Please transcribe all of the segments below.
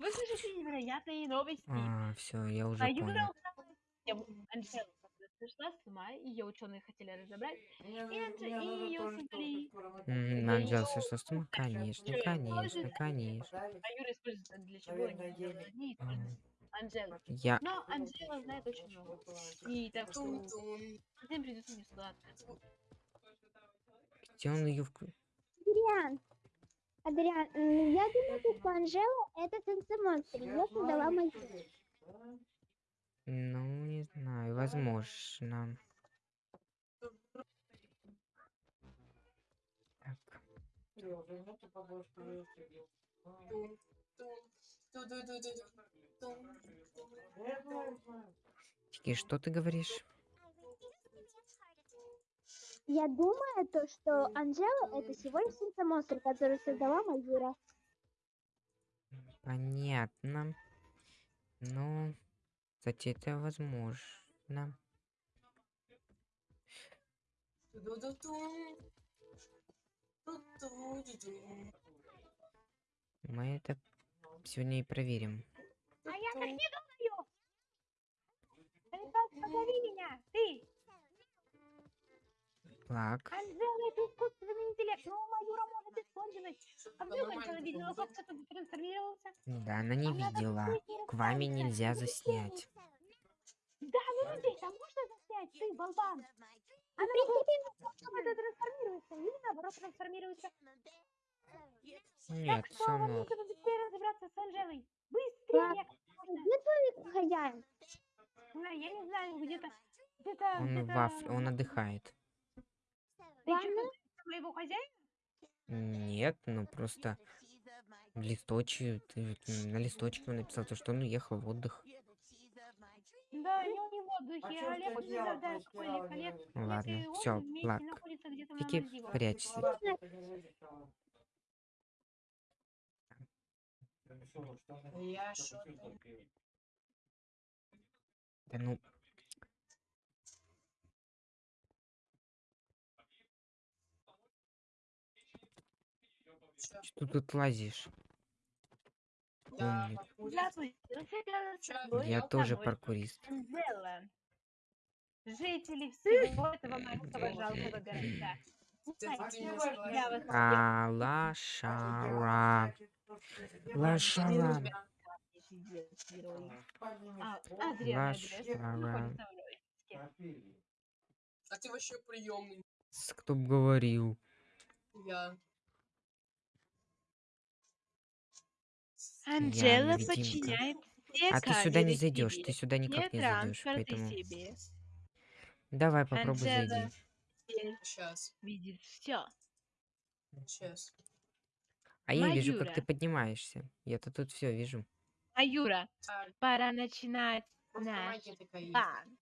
Вы слышите невероятные новости. А, все, я уже А Юра понял. украла тему. Анжела пришла с ума, ее ученые хотели разобрать, и, Анже... и ее создали... Сошла с ума? Конечно, конечно, конечно. А Юра используется для чего? Они не используют Анжелу. Я... Но Анжела знает очень много. И так что Тун-тун. всем придется несладко. Где он ее вк... Адриан, Адриан, я думаю, что Анжела это сенсомонстр. Ее создала моя. Ну, не знаю, возможно. Так. Чики, что ты говоришь? Я думаю, то, что Анжела это всего лишь сенсомонстр, который создала Маюра. Понятно. Ну, кстати, это возможно. Мы это сегодня и проверим. А я так не думаю! Ребят, позови меня! Ты! Так, Анжела это искусственный интеллект, но Маюра может использовать. А вдруг Анжела видела, как кто-то трансформировался? да, она не Она видела. К вами нельзя заснять. Да, ну людей там можно заснять, ты, болван! Она может кто-то трансформируется, или наоборот трансформируется. Нет, так что вам нужно быстрее разобраться с Анжелой. Быстрее! как. Где твой хозяин? А, я не знаю, где-то... Где-то... Он где-то... вафли, он отдыхает. Ты Ладно. моего хозяина? Нет, ну просто в листочке, ты на листочке он написал, то, что он уехал в отдых. Да, я не в отдыхе, а Олег не знаю, какой Олег, ладно, все, на Фики, прячься. Да ну, что ты тут лазишь? Я Умник. Я тоже паркурист. Жители всего этого маленького жалкого вас А, лошара. Лошара. Лошара. А ты вообще приемный. С- Кто б говорил? Я. Анжела невидимка. подчиняет все А ты сюда не зайдешь, ты сюда никак не зайдешь, поэтому себе. давай попробуй Анжела зайди. Сейчас. видит все. Сейчас. А я вижу, как ты Маюра. поднимаешься. Я-то тут все вижу. А Юра, Так, пора начинать просто наш магия такая есть. план.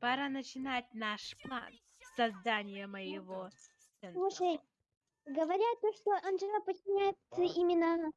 Пора начинать наш план создания моего центра. Слушай, говорят то, что Анжела подчиняется именно...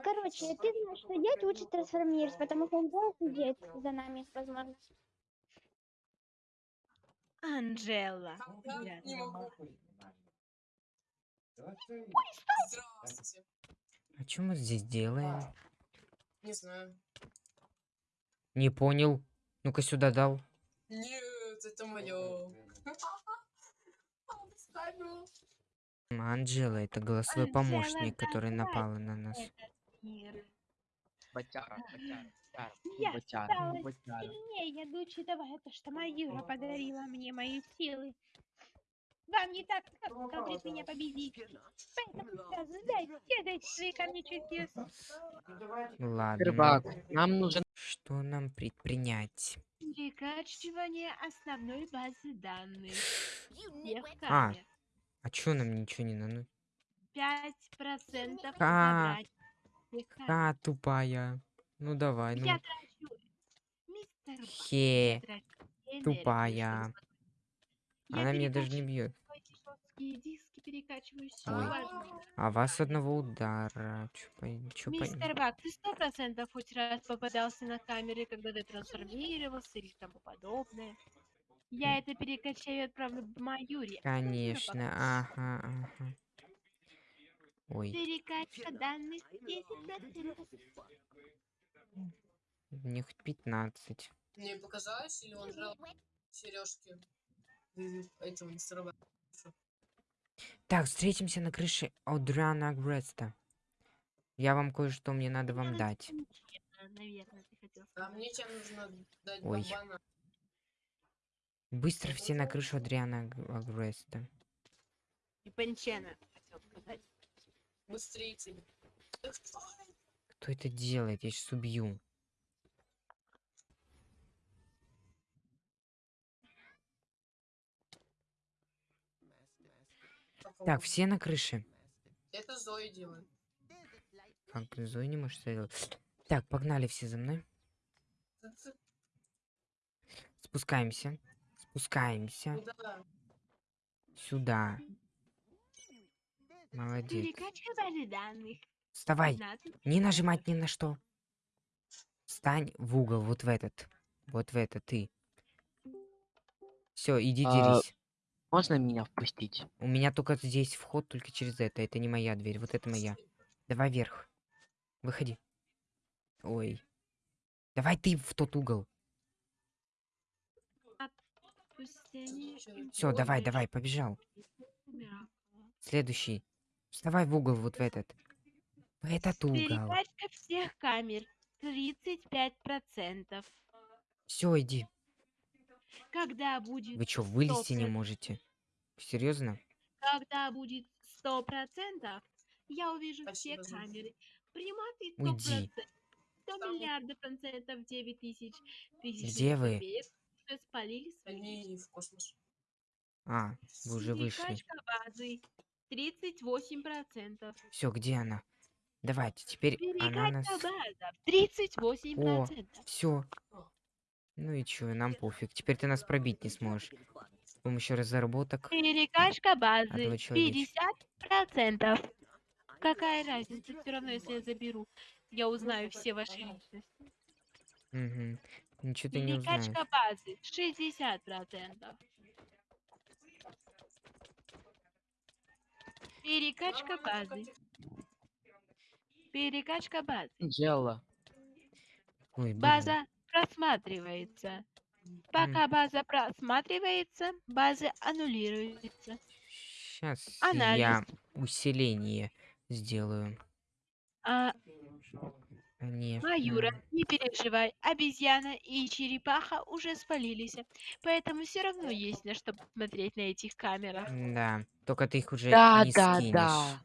Короче, ты знаешь, что делать, лучше трансформироваться, потому что Анжела сидит за нами, возможно. Анжела. Могу. думала. Здравствуйте. А что мы здесь делаем? Не знаю. Не понял. Ну-ка сюда дал. Нет, это мое. Анджела, это голосовой Анжела, помощник, который давай. напала на нас. Этот мир. Батяра, батяра, батяра, Я батяра, стала батяра. сильнее, дочь этого, это что Маюра подарила мне мои силы. Вам не так как говорит меня победить. Поэтому сдайте, дайте свои кармические Ладно. Рыбак, нам нужен... Что нам предпринять? перекачивание основной базы данных. А. А чё нам ничего не надо? 5% Ха. забрать всех А, тупая. Ну давай, ну. Я трачу. Мистер Бак, Хе, трачу тупая. Я Она меня даже не бьет. А вас одного удара. Чё, по- чё по- Мистер Бак, ты сто процентов хоть раз попадался на камеры, когда ты трансформировался или тому подобное. Я это перекачаю и отправлю в Маюре. Конечно, ага, ага. Ой, Перекачка данных 10%. мне хоть 15. Мне показалось, или он жрал сережки этого мистера Так, встретимся на крыше Одрана Греста. Я вам кое-что мне надо вам дать. Наверное, ты хотел А мне тебе нужно дать Ой. бабана. Быстро все на крышу Адриана Г- Греста. И Панчена, хотел сказать. Быстрее тебе. Кто это делает? Я сейчас убью. Так, все на крыше. Это Зои делает. Как Зои не может сделать. Так, погнали все за мной. Спускаемся. Спускаемся. Куда? Сюда. Молодец. Данных. Вставай. 15. Не нажимать ни на что. Встань в угол, вот в этот. Вот в этот ты. Все, иди А, дерись. Можно меня впустить? У меня только здесь вход, только через это. Это не моя дверь, вот это моя. Давай вверх. Выходи. Ой. Давай ты в тот угол. Все, давай, давай, побежал. Следующий. Вставай в угол, вот в этот. В этот угол. Перекачка всех камер 35%. Все, иди. Когда будет, Вы что, вылезти не 100%. можете? Серьезно? когда будет 100%, я увижу Спасибо все камеры. Приматы Уйди. 100%. 100 миллиардов процентов 9 тысяч тысяч Где вы? спалили свои. Они в космос. А, вы уже вышли. Базы 38%. Все, где она? Давайте, теперь она нас... Перекачка база 38%. Все. Ну и чё, нам пофиг. Теперь ты нас пробить не сможешь. С помощью разработок. Перекачка базы Одного человечка. 50%. Какая разница? Все равно, если я заберу, я узнаю все ваши личности. Угу. Ничего ты не узнаешь. Перекачка базы 60%. Перекачка базы. Перекачка базы. Дело. Ой. База просматривается. Пока база просматривается, база аннулируется. Сейчас Анализ. я усиление сделаю. А, Не. Маюра, не переживай, обезьяна и черепаха уже спалились. Поэтому все равно есть на что посмотреть на этих камерах. Да. Только ты их уже Да, не да, скинешь. да.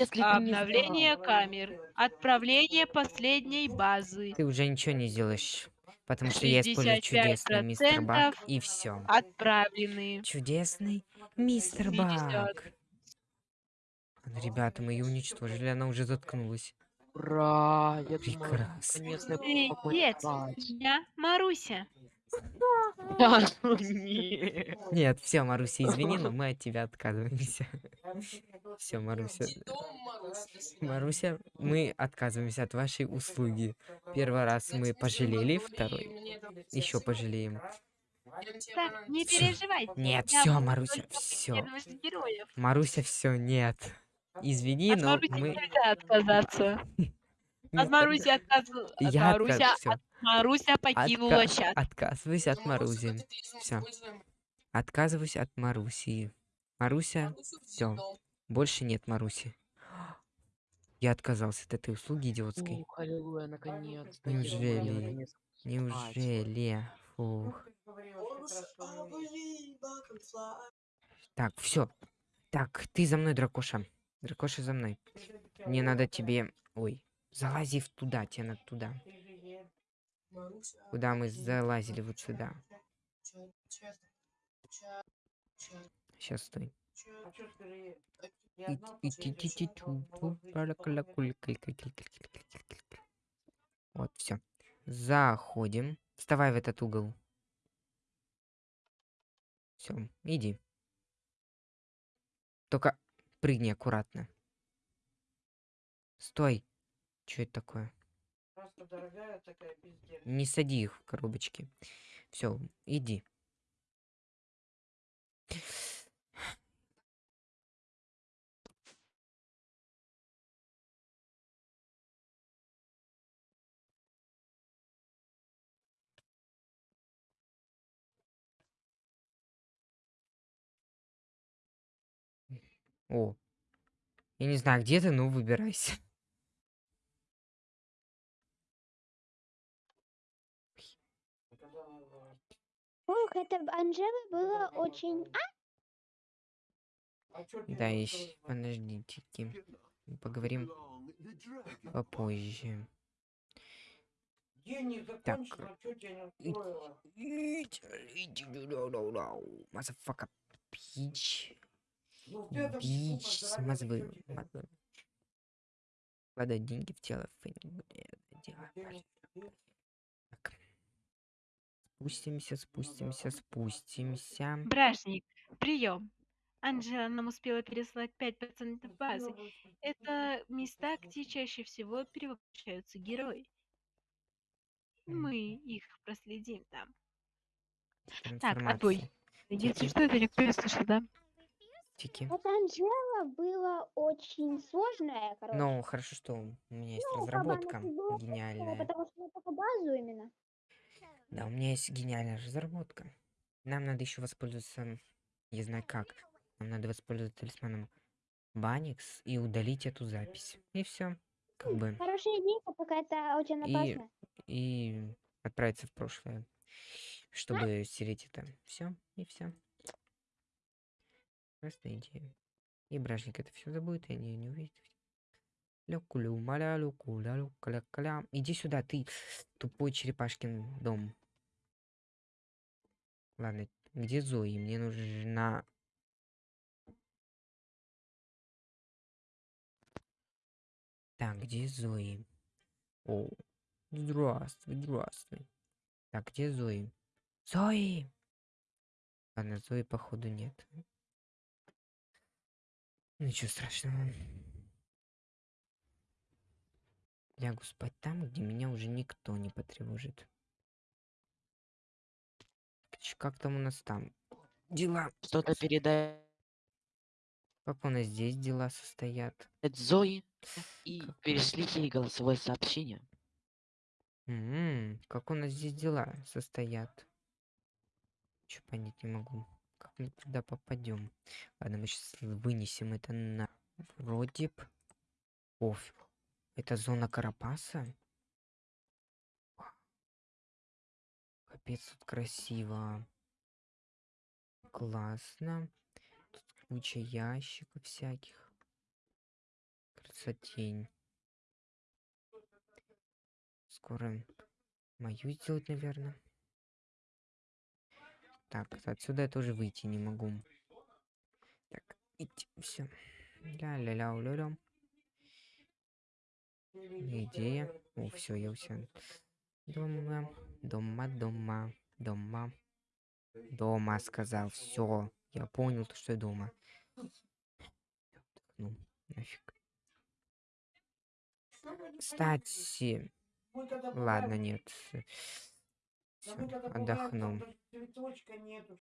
Если не Обновление знал. камер. Отправление последней базы. Ты уже ничего не сделаешь. Потому что я использую чудесный мистер Бак 65% и все. Отправлены. Чудесный мистер 50. Бак. Ребята, мы ее уничтожили, она уже заткнулась. Ура! Я думаю, Прекрасно. наконец-то Привет, какой-то спать. я Маруся. Да, ну нет. Нет, все, Маруся, извини, но мы от тебя отказываемся. Все, Маруся. Маруся, мы отказываемся от вашей услуги. Первый раз мы пожалели, второй еще пожалеем. Так, не переживайте. Нет, все, Маруся, все. Маруся, все, нет. Извини, От но Маруси мы... нельзя отказаться. От Маруси отказу... от Я Маруся, отказ... от Маруся покинула Отка- чат. Отказываюсь от Маруси. используем. Отказываюсь от Маруси. Маруся, Марусю в всё. дом. больше нет Маруси. Я отказался от этой услуги идиотской. Ух, аллилуйя, Неужели? наконец спать. Неужели? Фух. Так, все. Так, ты за мной, дракоша. Дракоша за мной. Мне надо тебе... Ой, залази в туда, тебе надо туда. Куда мы залазили? Вот сюда. Сейчас стой. Вот, все. Заходим. Вставай в этот угол. Все, иди. Только прыгни аккуратно. Стой. Что это такое? Не сади их в коробочки. Все, иди. О. Я не знаю, где ты, но выбирайся. Ух, это Анжела было очень... А, Да, еще подождите. Поговорим попозже. Так. Мазафака. Пич. Бич. Мазвы. мазвы. Вкладывать деньги в тело. Правильно. Так. Спустимся, спустимся, спустимся. Бражник, прием. Анжела нам успела переслать 5% базы. Это места, где чаще всего перевоплощаются герои. Мы их проследим там. Так, отбой. Трансформация. Если что, это никто не слышал, да? Тики. Анжела было очень сложное, короче. Ну, хорошо, что у меня есть Ну, разработка была гениальная. Потому что я только базу именно. Да, у меня есть гениальная разработка. Нам надо еще воспользоваться, я знаю как. Нам надо воспользоваться талисманом Баникс и удалить эту запись. И все. Как бы. Хорошая идея, пока это очень И- опасно. И отправиться в прошлое. Чтобы стереть это. Все. И все. Просто идея. И бражник это все забудет, и они не увидят. Люкулю, маля, люкуля, люкаля, каля. Иди сюда, ты тупой черепашкин дом. Ладно, где Зои? Мне нужна... Так, где Зои? О, здравствуй, здравствуй. Так, где Зои? Зои! Ладно, Зои походу нет. Ничего страшного. Лягу спать там, где меня уже никто не потревожит. Как там у нас там? Дела. Что-то передает Как у нас здесь дела состоят? Зои и Как- перешли ей голосовое сообщение. М, Как у нас здесь дела состоят? Че понять не могу. Мы туда попадем? Ладно, мы сейчас вынесем это на вроде б. Оф. Это зона Карапаса? Капец, тут красиво. Классно. Тут куча ящиков всяких. Красотень. Скоро мою сделать, наверное. Так, отсюда я тоже выйти не могу. Так, идти, все. Ля-ля-ля, ля Идея. О, все, я все. Дома, дома, дома, дома. Дома, сказал. Все. Я понял, то, что я дома. Ну, нафиг. Кстати, ладно, нет. Отдохну.